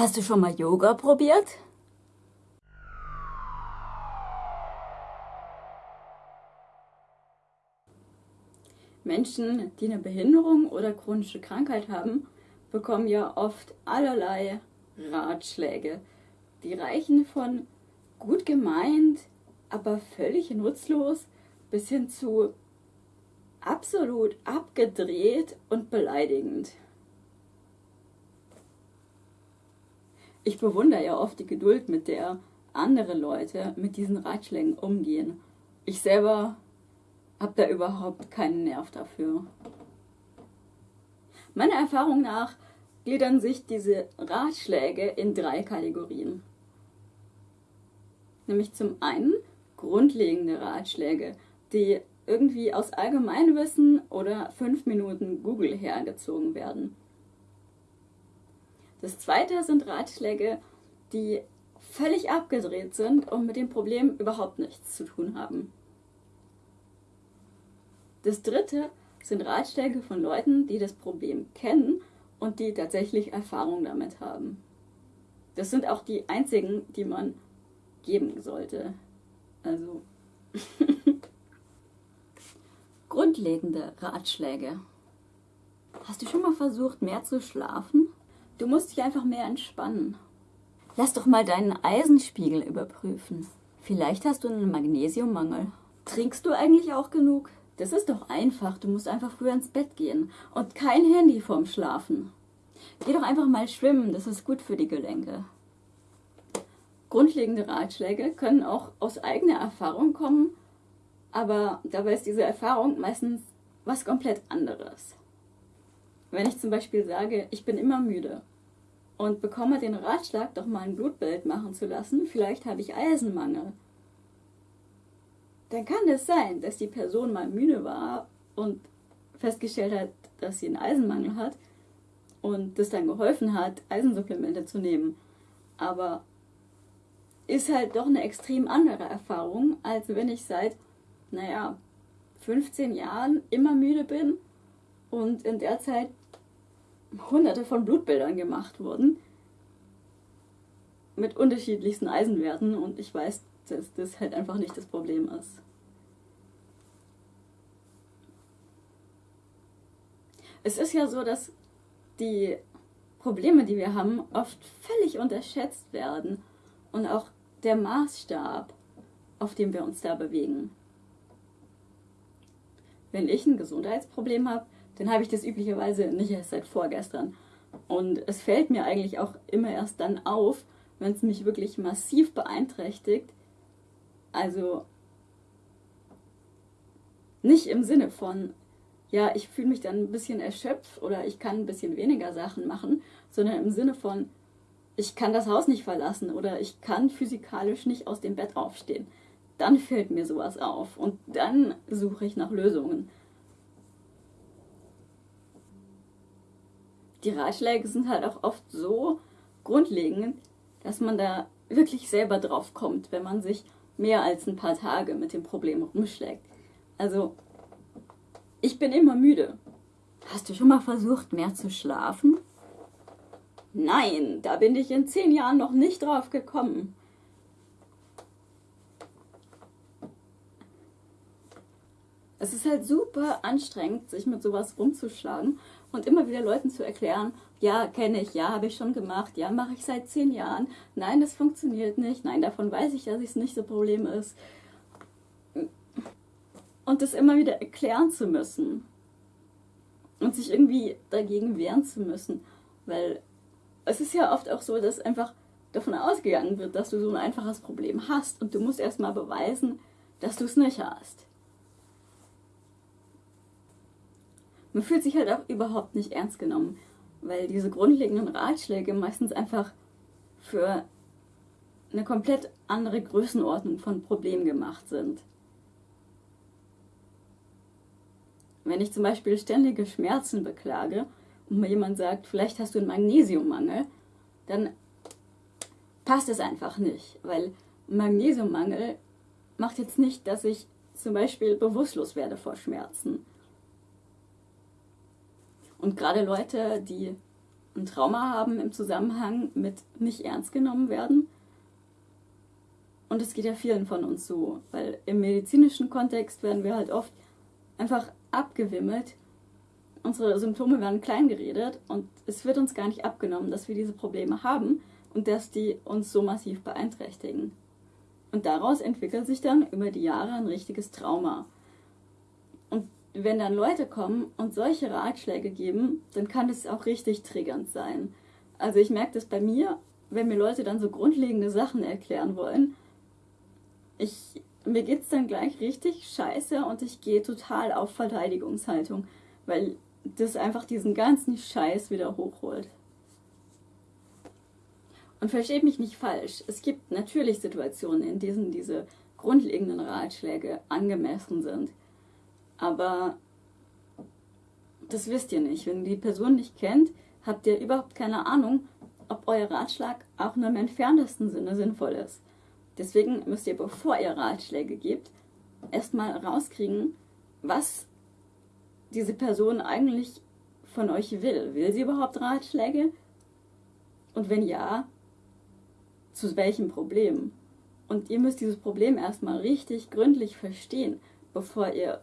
Hast du schon mal Yoga probiert? Menschen, die eine Behinderung oder chronische Krankheit haben, bekommen ja oft allerlei Ratschläge. Die reichen von gut gemeint, aber völlig nutzlos bis hin zu absolut abgedreht und beleidigend. Ich bewundere ja oft die Geduld, mit der andere Leute mit diesen Ratschlägen umgehen. Ich selber habe da überhaupt keinen Nerv dafür. Meiner Erfahrung nach gliedern sich diese Ratschläge in drei Kategorien. Nämlich zum einen grundlegende Ratschläge, die irgendwie aus Allgemeinwissen oder fünf Minuten Google hergezogen werden. Das zweite sind Ratschläge, die völlig abgedreht sind und mit dem Problem überhaupt nichts zu tun haben. Das dritte sind Ratschläge von Leuten, die das Problem kennen und die tatsächlich Erfahrung damit haben. Das sind auch die einzigen, die man geben sollte. Also grundlegende Ratschläge. Hast du schon mal versucht, mehr zu schlafen? Du musst dich einfach mehr entspannen. Lass doch mal deinen Eisenspiegel überprüfen. Vielleicht hast du einen Magnesiummangel. Trinkst du eigentlich auch genug? Das ist doch einfach. Du musst einfach früher ins Bett gehen. Und kein Handy vorm Schlafen. Geh doch einfach mal schwimmen. Das ist gut für die Gelenke. Grundlegende Ratschläge können auch aus eigener Erfahrung kommen, aber dabei ist diese Erfahrung meistens was komplett anderes. Wenn ich zum Beispiel sage, ich bin immer müde und bekomme den Ratschlag, doch mal ein Blutbild machen zu lassen, vielleicht habe ich Eisenmangel, dann kann es sein, dass die Person mal müde war und festgestellt hat, dass sie einen Eisenmangel hat und das dann geholfen hat, Eisensupplemente zu nehmen. Aber ist halt doch eine extrem andere Erfahrung, als wenn ich seit, naja, 15 Jahren immer müde bin und in der Zeit hunderte von Blutbildern gemacht wurden mit unterschiedlichsten Eisenwerten und ich weiß, dass das halt einfach nicht das Problem ist. Es ist ja so, dass die Probleme, die wir haben, oft völlig unterschätzt werden und auch der Maßstab, auf dem wir uns da bewegen. Wenn ich ein Gesundheitsproblem habe, dann habe ich das üblicherweise nicht erst seit vorgestern. Und es fällt mir eigentlich auch immer erst dann auf, wenn es mich wirklich massiv beeinträchtigt. Also nicht im Sinne von, ja, ich fühle mich dann ein bisschen erschöpft oder ich kann ein bisschen weniger Sachen machen, sondern im Sinne von, ich kann das Haus nicht verlassen oder ich kann physikalisch nicht aus dem Bett aufstehen. Dann fällt mir sowas auf und dann suche ich nach Lösungen. Die Ratschläge sind halt auch oft so grundlegend, dass man da wirklich selber drauf kommt, wenn man sich mehr als ein paar Tage mit dem Problem rumschlägt. Also, ich bin immer müde. Hast du schon mal versucht, mehr zu schlafen? Nein, da bin ich in zehn Jahren noch nicht drauf gekommen. Es ist halt super anstrengend, sich mit sowas rumzuschlagen und immer wieder Leuten zu erklären, ja, kenne ich, ja, habe ich schon gemacht, ja, mache ich seit zehn Jahren, nein, das funktioniert nicht, nein, davon weiß ich, dass es nicht so Problem ist. Und das immer wieder erklären zu müssen und sich irgendwie dagegen wehren zu müssen, weil es ist ja oft auch so, dass einfach davon ausgegangen wird, dass du so ein einfaches Problem hast und du musst erstmal beweisen, dass du es nicht hast. Man fühlt sich halt auch überhaupt nicht ernst genommen, weil diese grundlegenden Ratschläge meistens einfach für eine komplett andere Größenordnung von Problem gemacht sind. Wenn ich zum Beispiel ständige Schmerzen beklage und mir jemand sagt, vielleicht hast du einen Magnesiummangel, dann passt es einfach nicht, weil Magnesiummangel macht jetzt nicht, dass ich zum Beispiel bewusstlos werde vor Schmerzen. Und gerade Leute, die ein Trauma haben im Zusammenhang mit nicht ernst genommen werden. Und es geht ja vielen von uns so, weil im medizinischen Kontext werden wir halt oft einfach abgewimmelt. Unsere Symptome werden klein geredet und es wird uns gar nicht abgenommen, dass wir diese Probleme haben und dass die uns so massiv beeinträchtigen. Und daraus entwickelt sich dann über die Jahre ein richtiges Trauma. Wenn dann Leute kommen und solche Ratschläge geben, dann kann das auch richtig triggernd sein. Also ich merke das bei mir, wenn mir Leute dann so grundlegende Sachen erklären wollen. Ich, mir es dann gleich richtig scheiße und ich gehe total auf Verteidigungshaltung, weil das einfach diesen ganzen Scheiß wieder hochholt. Und versteht mich nicht falsch, es gibt natürlich Situationen, in denen diese grundlegenden Ratschläge angemessen sind. Aber das wisst ihr nicht. Wenn ihr die Person nicht kennt, habt ihr überhaupt keine Ahnung, ob euer Ratschlag auch nur im entferntesten Sinne sinnvoll ist. Deswegen müsst ihr, bevor ihr Ratschläge gebt, erstmal rauskriegen, was diese Person eigentlich von euch will. Will sie überhaupt Ratschläge? Und wenn ja, zu welchem Problem. Und ihr müsst dieses Problem erstmal richtig gründlich verstehen, bevor ihr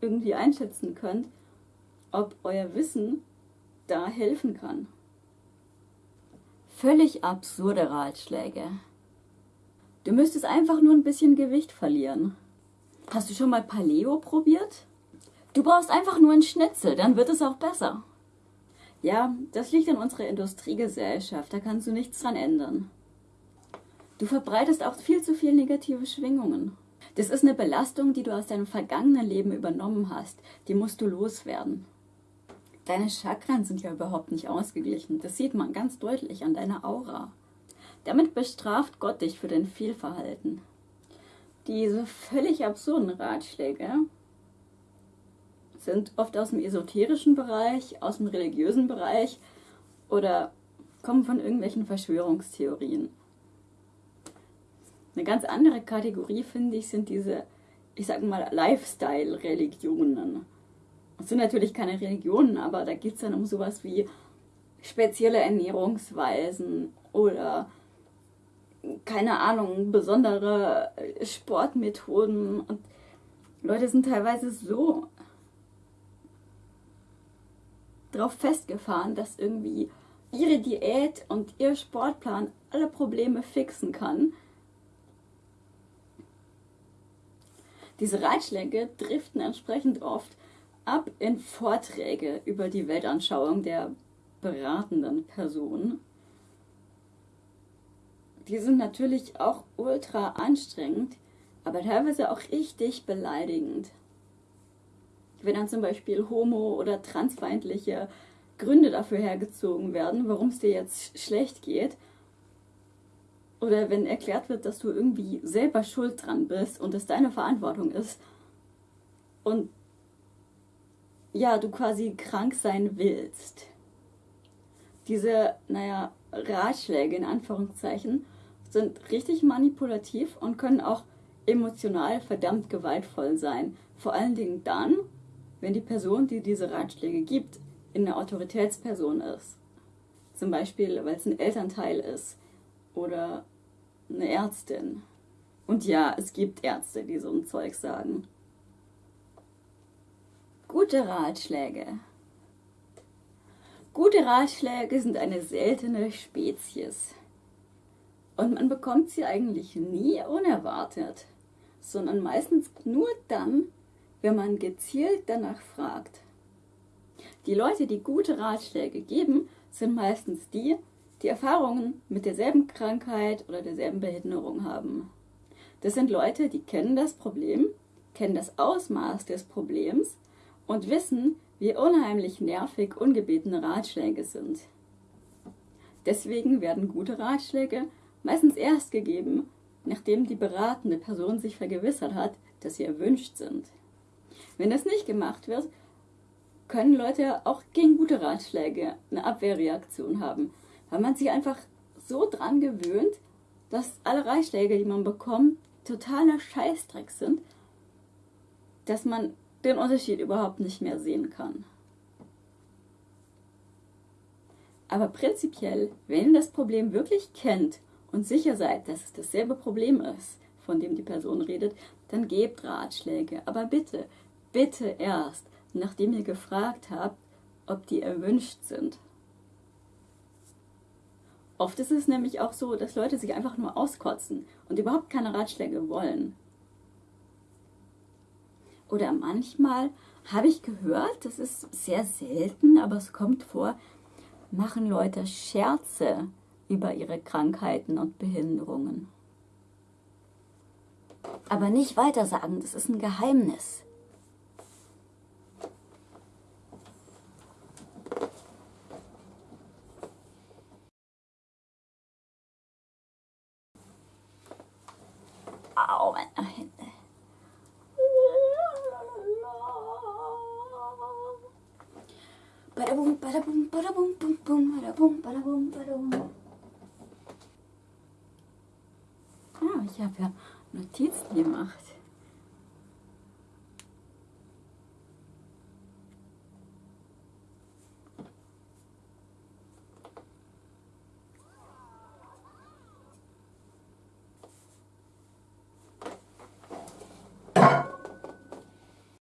irgendwie einschätzen könnt, ob euer Wissen da helfen kann. Völlig absurde Ratschläge. Du müsstest einfach nur ein bisschen Gewicht verlieren. Hast du schon mal Paleo probiert? Du brauchst einfach nur einen Schnitzel, dann wird es auch besser. Ja, das liegt an unserer Industriegesellschaft, da kannst du nichts dran ändern. Du verbreitest auch viel zu viel negative Schwingungen. Das ist eine Belastung, die du aus deinem vergangenen Leben übernommen hast. Die musst du loswerden. Deine Chakren sind ja überhaupt nicht ausgeglichen. Das sieht man ganz deutlich an deiner Aura. Damit bestraft Gott dich für dein Fehlverhalten. Diese völlig absurden Ratschläge sind oft aus dem esoterischen Bereich, aus dem religiösen Bereich oder kommen von irgendwelchen Verschwörungstheorien. Eine ganz andere Kategorie, finde ich, sind diese, ich sage mal, Lifestyle-Religionen. Das sind natürlich keine Religionen, aber da geht es dann um sowas wie spezielle Ernährungsweisen oder keine Ahnung, besondere Sportmethoden. Und Leute sind teilweise so drauf festgefahren, dass irgendwie ihre Diät und ihr Sportplan alle Probleme fixen kann Diese Ratschläge driften entsprechend oft ab in Vorträge über die Weltanschauung der beratenden Person. Die sind natürlich auch ultra anstrengend, aber teilweise auch richtig beleidigend. Wenn dann zum Beispiel homo- oder transfeindliche Gründe dafür hergezogen werden, warum es dir jetzt schlecht geht, oder wenn erklärt wird, dass du irgendwie selber schuld dran bist und es deine Verantwortung ist und ja, du quasi krank sein willst. Diese, naja, Ratschläge in Anführungszeichen sind richtig manipulativ und können auch emotional verdammt gewaltvoll sein. Vor allen Dingen dann, wenn die Person, die diese Ratschläge gibt, in eine Autoritätsperson ist. Zum Beispiel, weil es ein Elternteil ist oder eine Ärztin. Und ja, es gibt Ärzte, die so ein Zeug sagen. Gute Ratschläge. Gute Ratschläge sind eine seltene Spezies. Und man bekommt sie eigentlich nie unerwartet, sondern meistens nur dann, wenn man gezielt danach fragt. Die Leute, die gute Ratschläge geben, sind meistens die, die Erfahrungen mit derselben Krankheit oder derselben Behinderung haben. Das sind Leute, die kennen das Problem, kennen das Ausmaß des Problems und wissen, wie unheimlich nervig ungebetene Ratschläge sind. Deswegen werden gute Ratschläge meistens erst gegeben, nachdem die beratende Person sich vergewissert hat, dass sie erwünscht sind. Wenn das nicht gemacht wird, können Leute auch gegen gute Ratschläge eine Abwehrreaktion haben weil man sich einfach so dran gewöhnt, dass alle Ratschläge, die man bekommt, totaler Scheißdreck sind, dass man den Unterschied überhaupt nicht mehr sehen kann. Aber prinzipiell, wenn ihr das Problem wirklich kennt und sicher seid, dass es dasselbe Problem ist, von dem die Person redet, dann gebt Ratschläge. Aber bitte, bitte erst, nachdem ihr gefragt habt, ob die erwünscht sind. Oft ist es nämlich auch so, dass Leute sich einfach nur auskotzen und überhaupt keine Ratschläge wollen. Oder manchmal habe ich gehört, das ist sehr selten, aber es kommt vor, machen Leute Scherze über ihre Krankheiten und Behinderungen. Aber nicht weiter sagen, das ist ein Geheimnis. Au, meine Hände. Badabum, badabum, badabum, bum, bum, badabum, badabum, badabum. Ja, ich habe ja Notizen gemacht.